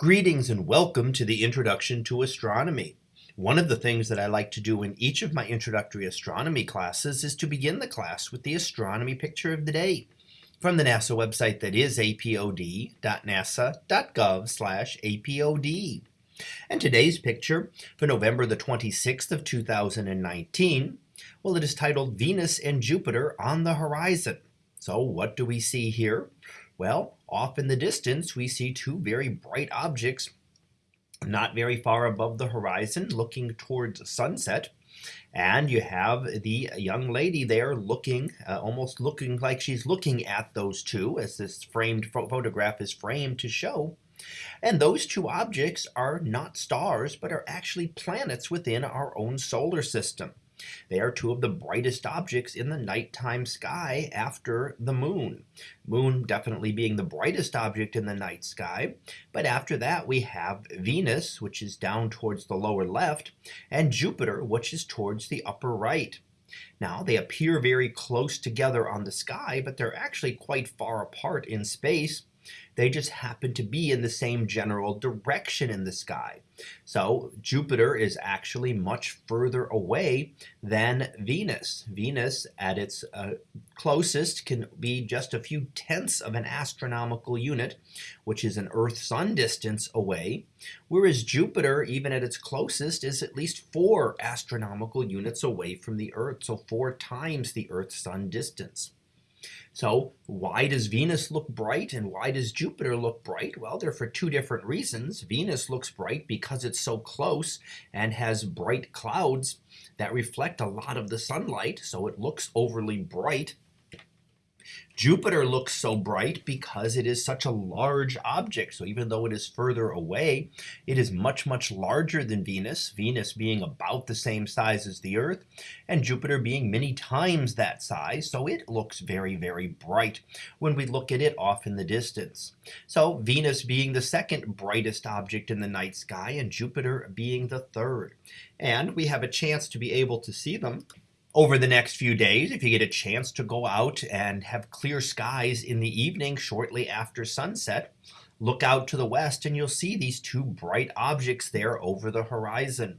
Greetings and welcome to the Introduction to Astronomy. One of the things that I like to do in each of my introductory astronomy classes is to begin the class with the astronomy picture of the day from the NASA website that is apod.nasa.gov apod. And today's picture for November the 26th of 2019, well, it is titled Venus and Jupiter on the Horizon. So what do we see here? Well, off in the distance, we see two very bright objects not very far above the horizon looking towards sunset. And you have the young lady there looking, uh, almost looking like she's looking at those two as this framed photograph is framed to show. And those two objects are not stars, but are actually planets within our own solar system. They are two of the brightest objects in the nighttime sky after the moon. Moon definitely being the brightest object in the night sky. But after that, we have Venus, which is down towards the lower left, and Jupiter, which is towards the upper right. Now, they appear very close together on the sky, but they're actually quite far apart in space. They just happen to be in the same general direction in the sky. So Jupiter is actually much further away than Venus. Venus at its uh, closest can be just a few tenths of an astronomical unit, which is an Earth-Sun distance away, whereas Jupiter, even at its closest, is at least four astronomical units away from the Earth, so four times the Earth-Sun distance. So why does Venus look bright and why does Jupiter look bright? Well, they're for two different reasons. Venus looks bright because it's so close and has bright clouds that reflect a lot of the sunlight, so it looks overly bright. Jupiter looks so bright because it is such a large object. So even though it is further away, it is much, much larger than Venus, Venus being about the same size as the Earth, and Jupiter being many times that size. So it looks very, very bright when we look at it off in the distance. So Venus being the second brightest object in the night sky and Jupiter being the third. And we have a chance to be able to see them over the next few days, if you get a chance to go out and have clear skies in the evening shortly after sunset, look out to the west and you'll see these two bright objects there over the horizon.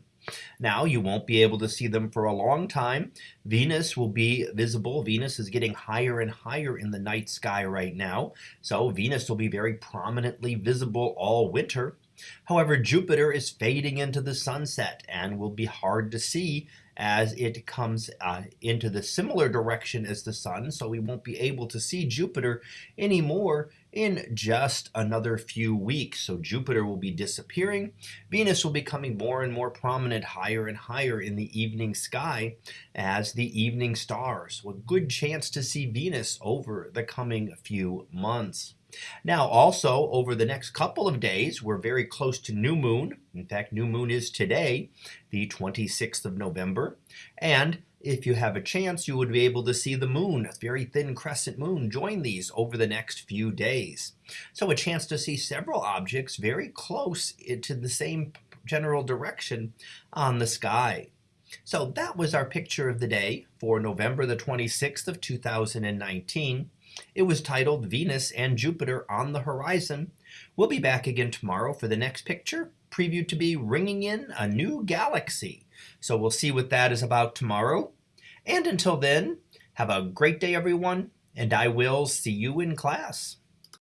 Now you won't be able to see them for a long time. Venus will be visible. Venus is getting higher and higher in the night sky right now. So Venus will be very prominently visible all winter. However, Jupiter is fading into the sunset and will be hard to see as it comes uh, into the similar direction as the sun. So we won't be able to see Jupiter anymore in just another few weeks. So Jupiter will be disappearing. Venus will be coming more and more prominent higher and higher in the evening sky as the evening stars. So a good chance to see Venus over the coming few months. Now also over the next couple of days we're very close to new moon. In fact new moon is today the 26th of November and if you have a chance you would be able to see the moon a very thin crescent moon join these over the next few days. So a chance to see several objects very close to the same general direction on the sky. So that was our picture of the day for November the 26th of 2019. It was titled Venus and Jupiter on the Horizon. We'll be back again tomorrow for the next picture, previewed to be ringing in a new galaxy. So we'll see what that is about tomorrow. And until then, have a great day, everyone, and I will see you in class.